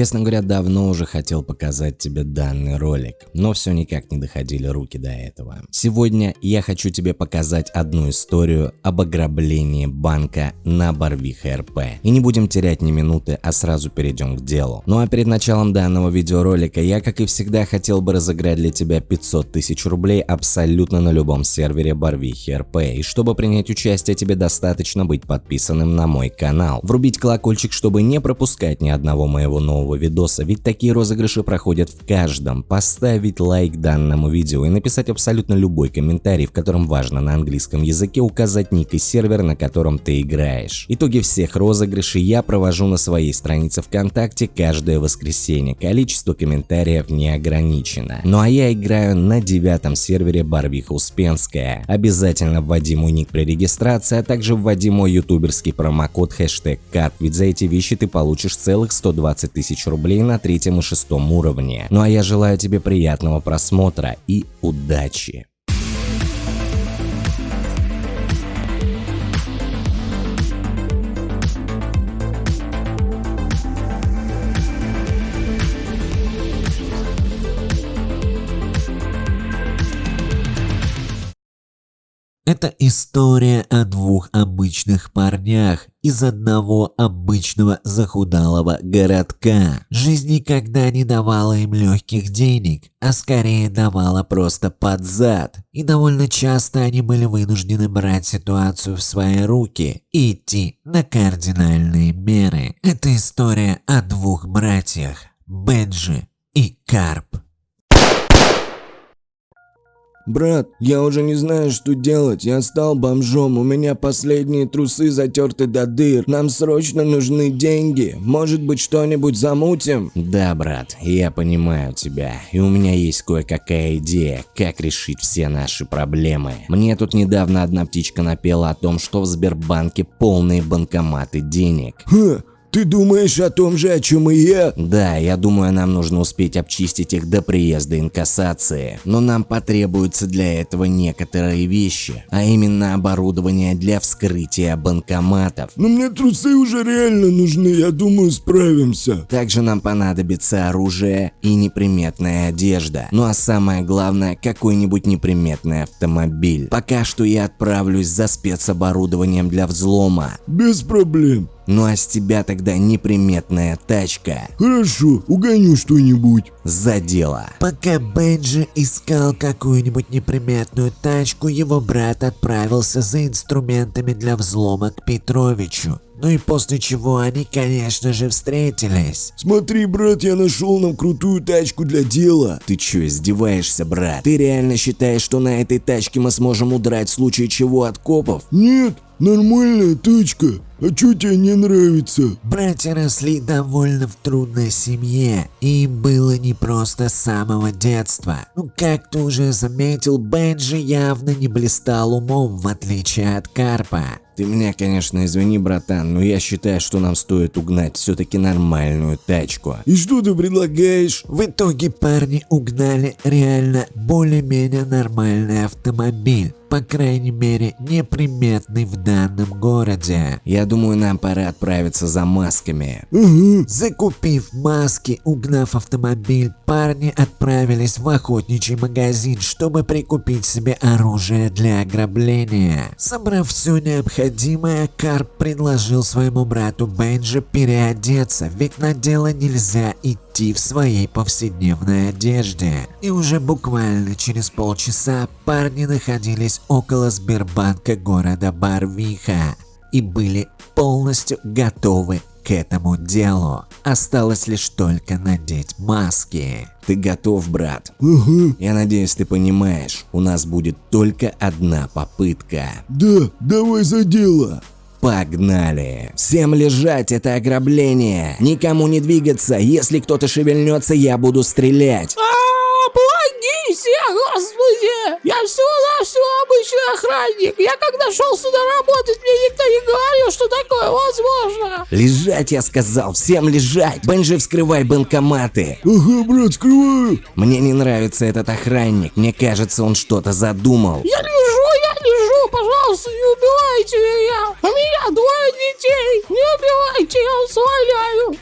Честно говоря, давно уже хотел показать тебе данный ролик, но все никак не доходили руки до этого. Сегодня я хочу тебе показать одну историю об ограблении банка на Барвиха РП. И не будем терять ни минуты, а сразу перейдем к делу. Ну а перед началом данного видеоролика я, как и всегда, хотел бы разыграть для тебя 500 тысяч рублей абсолютно на любом сервере Барвихи РП. И чтобы принять участие, тебе достаточно быть подписанным на мой канал. Врубить колокольчик, чтобы не пропускать ни одного моего нового видоса, ведь такие розыгрыши проходят в каждом. Поставить лайк данному видео и написать абсолютно любой комментарий, в котором важно на английском языке указать ник и сервер, на котором ты играешь. Итоги всех розыгрышей я провожу на своей странице ВКонтакте каждое воскресенье. Количество комментариев не ограничено. Ну а я играю на девятом сервере Барвиха Успенская. Обязательно вводи мой ник при регистрации, а также вводи мой ютуберский промокод хэштег КАРП, ведь за эти вещи ты получишь целых 120 тысяч рублей на третьем и шестом уровне. Ну а я желаю тебе приятного просмотра и удачи! Это история о двух обычных парнях из одного обычного захудалого городка. Жизнь никогда не давала им легких денег, а скорее давала просто под зад. И довольно часто они были вынуждены брать ситуацию в свои руки и идти на кардинальные меры. Это история о двух братьях – Бенджи и Карп. «Брат, я уже не знаю, что делать. Я стал бомжом, у меня последние трусы затерты до дыр. Нам срочно нужны деньги. Может быть, что-нибудь замутим?» Да, брат, я понимаю тебя, и у меня есть кое-какая идея, как решить все наши проблемы. Мне тут недавно одна птичка напела о том, что в Сбербанке полные банкоматы денег. «Ха, ты думаешь о том же, о чем и я?» Да, я думаю, нам нужно успеть обчистить их до приезда инкассации. Но нам потребуются для этого некоторые вещи, а именно оборудование для вскрытия банкоматов. Но мне трусы уже реально нужны, я думаю, справимся. Также нам понадобится оружие и неприметная одежда. Ну а самое главное, какой-нибудь неприметный автомобиль. Пока что я отправлюсь за спецоборудованием для взлома. Без проблем. Ну а с тебя тогда неприметная тачка. Хорошо, угоню что-нибудь. За дело. Пока Бенджи искал какую-нибудь неприметную тачку, его брат отправился за инструментами для взлома к Петровичу. Ну и после чего они, конечно же, встретились. Смотри, брат, я нашел нам крутую тачку для дела. Ты чё, издеваешься, брат? Ты реально считаешь, что на этой тачке мы сможем удрать в случае чего от копов? Нет, нормальная тачка. А чё тебе не нравится? Братья росли довольно в трудной семье, и им было непросто с самого детства. Ну, как ты уже заметил, Бенджи явно не блистал умом, в отличие от Карпа. Ты меня, конечно, извини, братан, но я считаю, что нам стоит угнать все-таки нормальную тачку. И что ты предлагаешь? В итоге парни угнали реально более-менее нормальный автомобиль. По крайней мере, неприметный в данном городе. Я думаю, нам пора отправиться за масками. Угу. Закупив маски, угнав автомобиль, парни отправились в охотничий магазин, чтобы прикупить себе оружие для ограбления. Собрав все необходимое, Карп предложил своему брату Бенджи переодеться, ведь на дело нельзя идти в своей повседневной одежде. И уже буквально через полчаса парни находились около Сбербанка города Барвиха и были полностью готовы к этому делу. Осталось лишь только надеть маски. Ты готов, брат? Ага. Я надеюсь, ты понимаешь, у нас будет только одна попытка. Да, давай за дело. Погнали! Всем лежать, это ограбление! Никому не двигаться, если кто-то шевельнется, я буду стрелять! А, помогите, господи! Я всего-навсего обычный охранник. Я когда шел сюда работать, мне никто не говорил, что такое возможно. Лежать, я сказал, всем лежать! Бенджи, вскрывай банкоматы! Ага, брат, скрываю. Мне не нравится этот охранник, мне кажется, он что-то задумал. Я лежу, я лежу, пожалуйста, не убивайте меня. У меня двое детей. Не убивайте, я вас умоляю.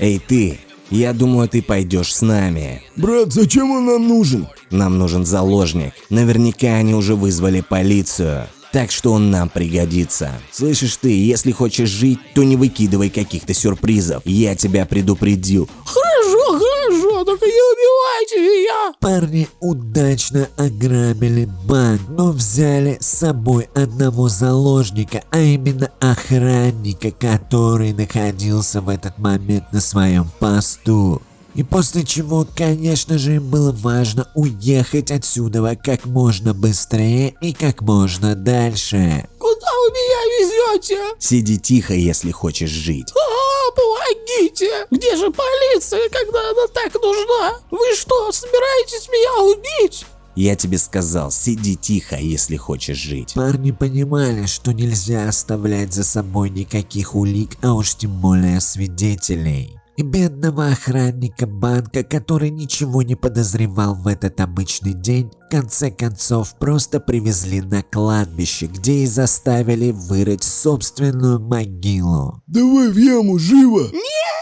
Эй ты, я думаю, ты пойдешь с нами. Брат, зачем он нам нужен? Нам нужен заложник. Наверняка они уже вызвали полицию. Так что он нам пригодится. Слышишь ты, если хочешь жить, то не выкидывай каких-то сюрпризов. Я тебя предупредил. Хорошо, хорошо, только не убивайте меня. Парни удачно ограбили банк, но взяли с собой одного заложника, а именно охранника, который находился в этот момент на своем посту. И после чего, конечно же, им было важно уехать отсюда как можно быстрее и как можно дальше. Куда вы меня везете? Сиди тихо, если хочешь жить. Помогите! Где же полиция, когда она так нужна? Вы что, собираетесь меня убить? Я тебе сказал, сиди тихо, если хочешь жить. Парни понимали, что нельзя оставлять за собой никаких улик, а уж тем более свидетелей. И бедного охранника банка, который ничего не подозревал в этот обычный день, в конце концов просто привезли на кладбище, где и заставили вырыть собственную могилу. Давай в яму, живо! Нет,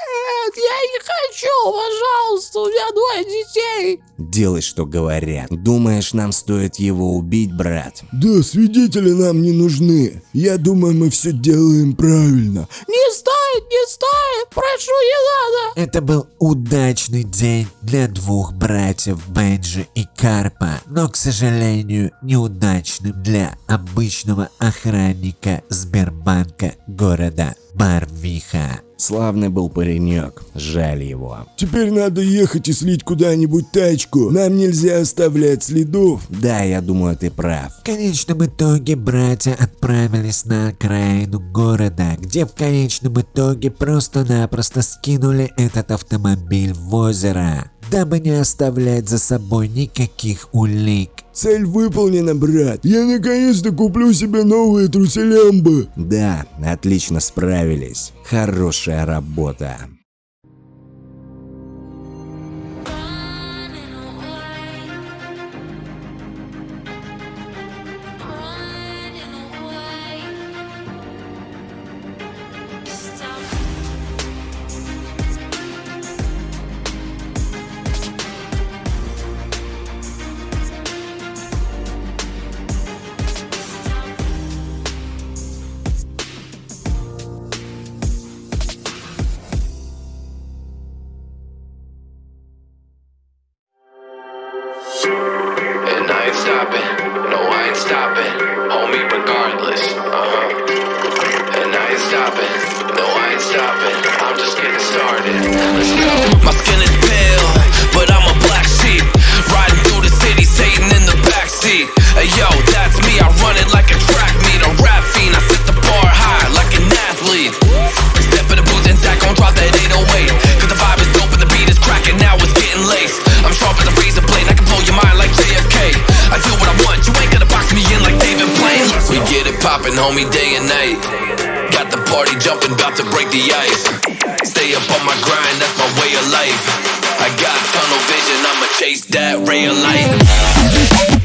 я не хочу, пожалуйста, у меня двое детей. Делай, что говорят. Думаешь, нам стоит его убить, брат? Да, свидетели нам не нужны. Я думаю, мы все делаем правильно. Не стоит, не стоит, прошу, не надо. Это был удачный день для двух братьев Бенджи и Карпа, но, к сожалению, неудачным для обычного охранника Сбербанка города Барвиха. Славный был паренек, жаль его. Теперь надо ехать и слить куда-нибудь тачку. Нам нельзя оставлять следов. Да, я думаю, ты прав. В конечном итоге братья отправились на окраину города, где в конечном итоге просто-напросто скинули этот автомобиль в озеро, дабы не оставлять за собой никаких улик. Цель выполнена, брат. Я наконец-то куплю себе новые труселямбы. Да, отлично справились. Хорошая работа. Stopping. No, I ain't stopping. Homie, regardless. Uh huh. And I ain't stopping. No, I ain't stopping. I'm just getting started. Let's go. My skin is pale, but I'm a black sheep. Riding through the city, Satan in the backseat. Hey yo, that's me. I poppin', homie, day and night. Got the party jumping, about to break the ice. Stay up on my grind, that's my way of life. I got tunnel vision, I'ma chase that ray of light.